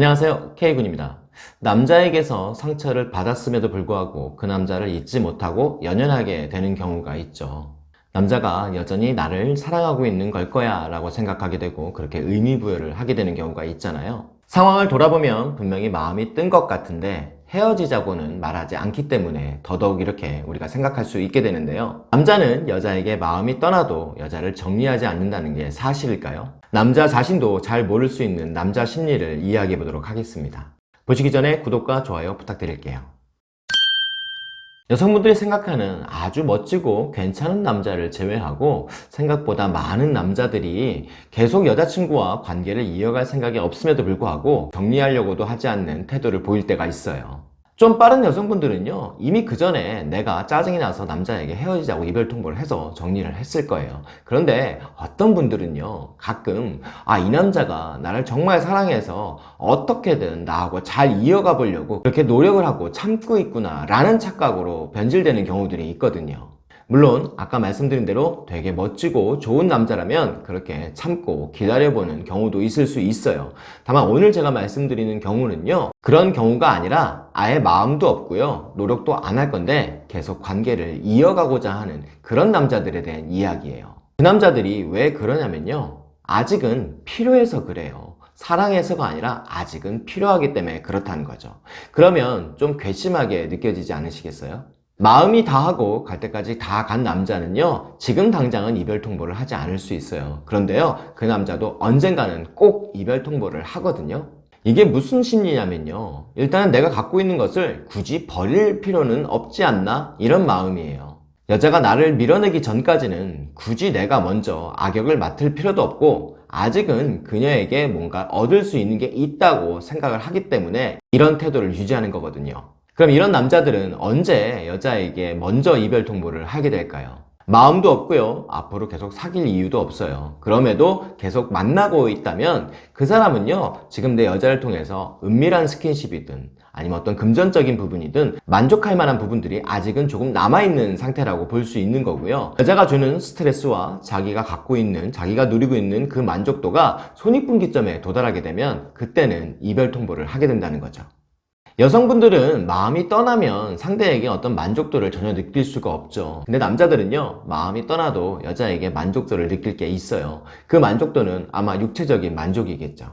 안녕하세요. K군입니다. 남자에게서 상처를 받았음에도 불구하고 그 남자를 잊지 못하고 연연하게 되는 경우가 있죠. 남자가 여전히 나를 사랑하고 있는 걸 거야 라고 생각하게 되고 그렇게 의미부여를 하게 되는 경우가 있잖아요. 상황을 돌아보면 분명히 마음이 뜬 것 같은데 헤어지자고는 말하지 않기 때문에 더더욱 이렇게 우리가 생각할 수 있게 되는데요. 남자는 여자에게 마음이 떠나도 여자를 정리하지 않는다는 게 사실일까요? 남자 자신도 잘 모를 수 있는 남자 심리를 이야기해 보도록 하겠습니다. 보시기 전에 구독과 좋아요 부탁드릴게요. 여성분들이 생각하는 아주 멋지고 괜찮은 남자를 제외하고 생각보다 많은 남자들이 계속 여자친구와 관계를 이어갈 생각이 없음에도 불구하고 정리하려고도 하지 않는 태도를 보일 때가 있어요 좀 빠른 여성분들은요 이미 그 전에 내가 짜증이 나서 남자에게 헤어지자고 이별 통보를 해서 정리를 했을 거예요. 그런데 어떤 분들은요 가끔 아 이 남자가 나를 정말 사랑해서 어떻게든 나하고 잘 이어가 보려고 그렇게 노력을 하고 참고 있구나 라는 착각으로 변질되는 경우들이 있거든요 물론 아까 말씀드린 대로 되게 멋지고 좋은 남자라면 그렇게 참고 기다려보는 경우도 있을 수 있어요. 다만 오늘 제가 말씀드리는 경우는요 그런 경우가 아니라 아예 마음도 없고요 노력도 안 할 건데 계속 관계를 이어가고자 하는 그런 남자들에 대한 이야기예요. 그 남자들이 왜 그러냐면요 아직은 필요해서 그래요. 사랑해서가 아니라 아직은 필요하기 때문에 그렇다는 거죠. 그러면 좀 괘씸하게 느껴지지 않으시겠어요? 마음이 다하고 갈 때까지 다 간 남자는요 지금 당장은 이별 통보를 하지 않을 수 있어요. 그런데요 그 남자도 언젠가는 꼭 이별 통보를 하거든요. 이게 무슨 심리냐면요 일단은 내가 갖고 있는 것을 굳이 버릴 필요는 없지 않나? 이런 마음이에요. 여자가 나를 밀어내기 전까지는 굳이 내가 먼저 악역을 맡을 필요도 없고 아직은 그녀에게 뭔가 얻을 수 있는 게 있다고 생각을 하기 때문에 이런 태도를 유지하는 거거든요 그럼 이런 남자들은 언제 여자에게 먼저 이별 통보를 하게 될까요? 마음도 없고요. 앞으로 계속 사귈 이유도 없어요. 그럼에도 계속 만나고 있다면 그 사람은요 지금 내 여자를 통해서 은밀한 스킨십이든 아니면 어떤 금전적인 부분이든 만족할 만한 부분들이 아직은 조금 남아있는 상태라고 볼 수 있는 거고요. 여자가 주는 스트레스와 자기가 갖고 있는 자기가 누리고 있는 그 만족도가 손익분기점에 도달하게 되면 그때는 이별 통보를 하게 된다는 거죠 여성분들은 마음이 떠나면 상대에게 어떤 만족도를 전혀 느낄 수가 없죠. 근데 남자들은요 마음이 떠나도 여자에게 만족도를 느낄 게 있어요. 그 만족도는 아마 육체적인 만족이겠죠.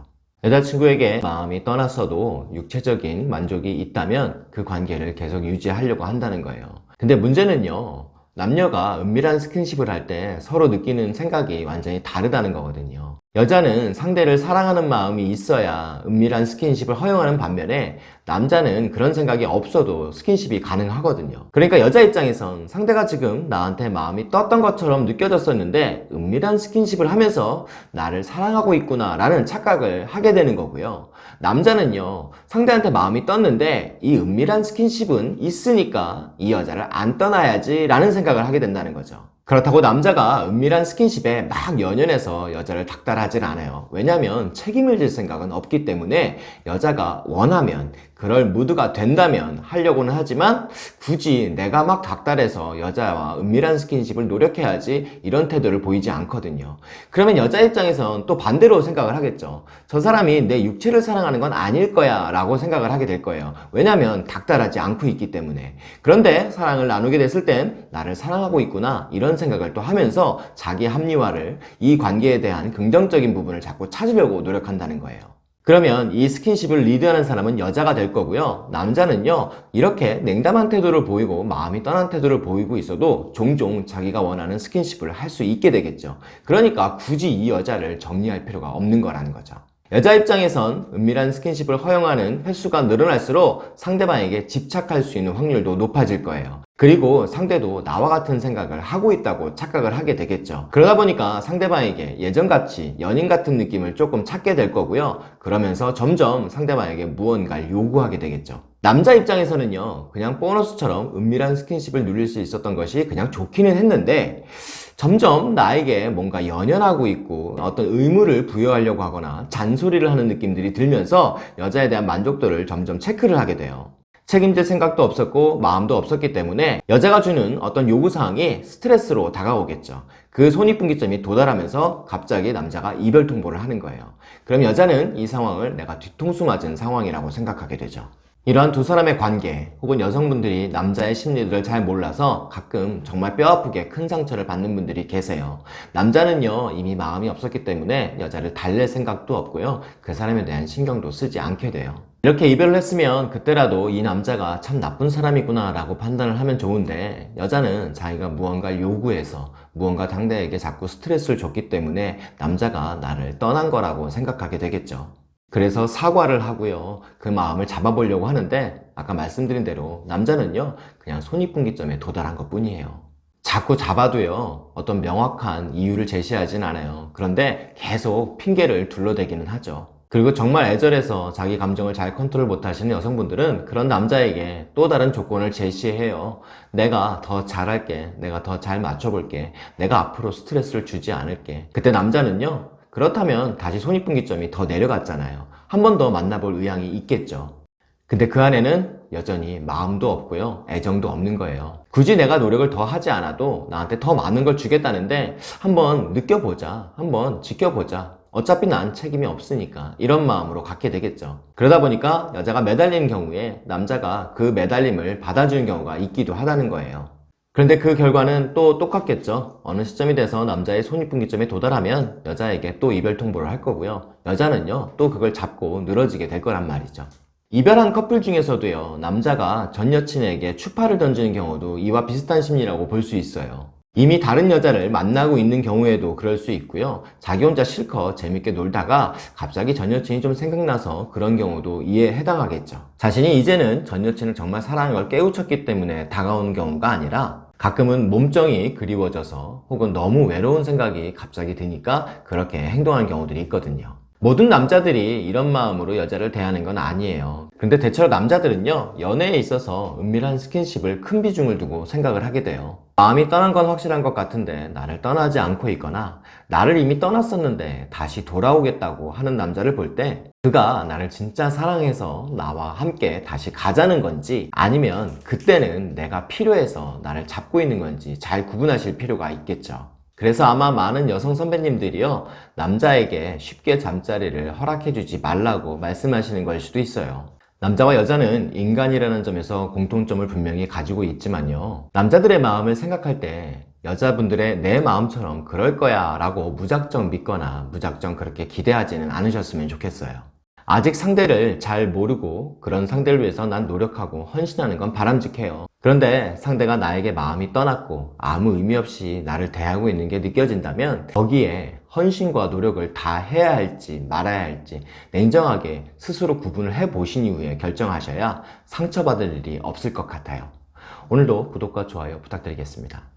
여자친구에게 마음이 떠났어도 육체적인 만족이 있다면 그 관계를 계속 유지하려고 한다는 거예요. 근데 문제는요 남녀가 은밀한 스킨십을 할 때 서로 느끼는 생각이 완전히 다르다는 거거든요. 여자는 상대를 사랑하는 마음이 있어야 은밀한 스킨십을 허용하는 반면에 남자는 그런 생각이 없어도 스킨십이 가능하거든요. 그러니까 여자 입장에선 상대가 지금 나한테 마음이 떴던 것처럼 느껴졌었는데 은밀한 스킨십을 하면서 나를 사랑하고 있구나 라는 착각을 하게 되는 거고요 남자는요 상대한테 마음이 떴는데 이 은밀한 스킨십은 있으니까 이 여자를 안 떠나야지 라는 생각을 하게 된다는 거죠 그렇다고 남자가 은밀한 스킨십에 막 연연해서 여자를 닥달하진 않아요. 왜냐하면 책임을 질 생각은 없기 때문에 여자가 원하면 그럴 무드가 된다면 하려고는 하지만 굳이 내가 막 닥달해서 여자와 은밀한 스킨십을 노력해야지 이런 태도를 보이지 않거든요. 그러면 여자 입장에선 또 반대로 생각을 하겠죠. 저 사람이 내 육체를 사랑하는 건 아닐 거야 라고 생각을 하게 될 거예요. 왜냐하면 닥달하지 않고 있기 때문에. 그런데 사랑을 나누게 됐을 땐 나를 사랑하고 있구나 이런 생각을 또 하면서 자기 합리화를 이 관계에 대한 긍정적인 부분을 자꾸 찾으려고 노력한다는 거예요. 그러면 이 스킨십을 리드하는 사람은 여자가 될 거고요. 남자는요 이렇게 냉담한 태도를 보이고 마음이 떠난 태도를 보이고 있어도 종종 자기가 원하는 스킨십을 할 수 있게 되겠죠. 그러니까 굳이 이 여자를 정리할 필요가 없는 거라는 거죠 여자 입장에선 은밀한 스킨십을 허용하는 횟수가 늘어날수록 상대방에게 집착할 수 있는 확률도 높아질 거예요. 그리고 상대도 나와 같은 생각을 하고 있다고 착각을 하게 되겠죠. 그러다 보니까 상대방에게 예전같이 연인 같은 느낌을 조금 찾게 될 거고요. 그러면서 점점 상대방에게 무언가를 요구하게 되겠죠. 남자 입장에서는요 그냥 보너스처럼 은밀한 스킨십을 누릴 수 있었던 것이 그냥 좋기는 했는데 점점 나에게 뭔가 연연하고 있고 어떤 의무를 부여하려고 하거나 잔소리를 하는 느낌들이 들면서 여자에 대한 만족도를 점점 체크를 하게 돼요 책임질 생각도 없었고 마음도 없었기 때문에 여자가 주는 어떤 요구사항이 스트레스로 다가오겠죠 그 손익분기점이 도달하면서 갑자기 남자가 이별 통보를 하는 거예요. 그럼 여자는 이 상황을 내가 뒤통수 맞은 상황이라고 생각하게 되죠. 이러한 두 사람의 관계 혹은 여성분들이 남자의 심리들을 잘 몰라서 가끔 정말 뼈아프게 큰 상처를 받는 분들이 계세요. 남자는요 이미 마음이 없었기 때문에 여자를 달랠 생각도 없고요. 그 사람에 대한 신경도 쓰지 않게 돼요. 이렇게 이별을 했으면 그때라도 이 남자가 참 나쁜 사람이구나 라고 판단을 하면 좋은데 여자는 자기가 무언가를 요구해서 무언가 상대에게 자꾸 스트레스를 줬기 때문에 남자가 나를 떠난 거라고 생각하게 되겠죠. 그래서 사과를 하고요. 그 마음을 잡아보려고 하는데 아까 말씀드린 대로 남자는요. 그냥 손익분기점에 도달한 것 뿐이에요. 자꾸 잡아도요. 어떤 명확한 이유를 제시하진 않아요. 그런데 계속 핑계를 둘러대기는 하죠. 그리고 정말 애절해서 자기 감정을 잘 컨트롤 못하시는 여성분들은 그런 남자에게 또 다른 조건을 제시해요. 내가 더 잘할게. 내가 더 잘 맞춰볼게. 내가 앞으로 스트레스를 주지 않을게. 그때 남자는요. 그렇다면 다시 손익분기점이 더 내려갔잖아요. 한 번 더 만나볼 의향이 있겠죠. 근데 그 안에는 여전히 마음도 없고요. 애정도 없는 거예요. 굳이 내가 노력을 더 하지 않아도 나한테 더 많은 걸 주겠다는데 한번 느껴보자. 한번 지켜보자. 어차피 난 책임이 없으니까 이런 마음으로 갖게 되겠죠. 그러다 보니까 여자가 매달리는 경우에 남자가 그 매달림을 받아주는 경우가 있기도 하다는 거예요. 그런데 그 결과는 또 똑같겠죠. 어느 시점이 돼서 남자의 손익분기점에 도달하면 여자에게 또 이별 통보를 할 거고요. 여자는요, 또 그걸 잡고 늘어지게 될 거란 말이죠. 이별한 커플 중에서도요, 남자가 전 여친에게 추파를 던지는 경우도 이와 비슷한 심리라고 볼 수 있어요. 이미 다른 여자를 만나고 있는 경우에도 그럴 수 있고요. 자기 혼자 실컷 재밌게 놀다가 갑자기 전 여친이 좀 생각나서 그런 경우도 이에 해당하겠죠. 자신이 이제는 전 여친을 정말 사랑하는 걸 깨우쳤기 때문에 다가오는 경우가 아니라 가끔은 몸정이 그리워져서 혹은 너무 외로운 생각이 갑자기 드니까 그렇게 행동하는 경우들이 있거든요. 모든 남자들이 이런 마음으로 여자를 대하는 건 아니에요. 근데 대체로 남자들은요, 연애에 있어서 은밀한 스킨십을 큰 비중을 두고 생각을 하게 돼요. 마음이 떠난 건 확실한 것 같은데 나를 떠나지 않고 있거나 나를 이미 떠났었는데 다시 돌아오겠다고 하는 남자를 볼 때 그가 나를 진짜 사랑해서 나와 함께 다시 가자는 건지 아니면 그때는 내가 필요해서 나를 잡고 있는 건지 잘 구분하실 필요가 있겠죠. 그래서 아마 많은 여성 선배님들이요, 남자에게 쉽게 잠자리를 허락해주지 말라고 말씀하시는 걸 수도 있어요. 남자와 여자는 인간이라는 점에서 공통점을 분명히 가지고 있지만요. 남자들의 마음을 생각할 때 여자분들의 내 마음처럼 그럴 거야 라고 무작정 믿거나 무작정 그렇게 기대하지는 않으셨으면 좋겠어요. 아직 상대를 잘 모르고 그런 상대를 위해서 난 노력하고 헌신하는 건 바람직해요. 그런데 상대가 나에게 마음이 떠났고 아무 의미 없이 나를 대하고 있는 게 느껴진다면 거기에 헌신과 노력을 다 해야 할지 말아야 할지 냉정하게 스스로 구분을 해 보신 이후에 결정하셔야 상처받을 일이 없을 것 같아요. 오늘도 구독과 좋아요 부탁드리겠습니다.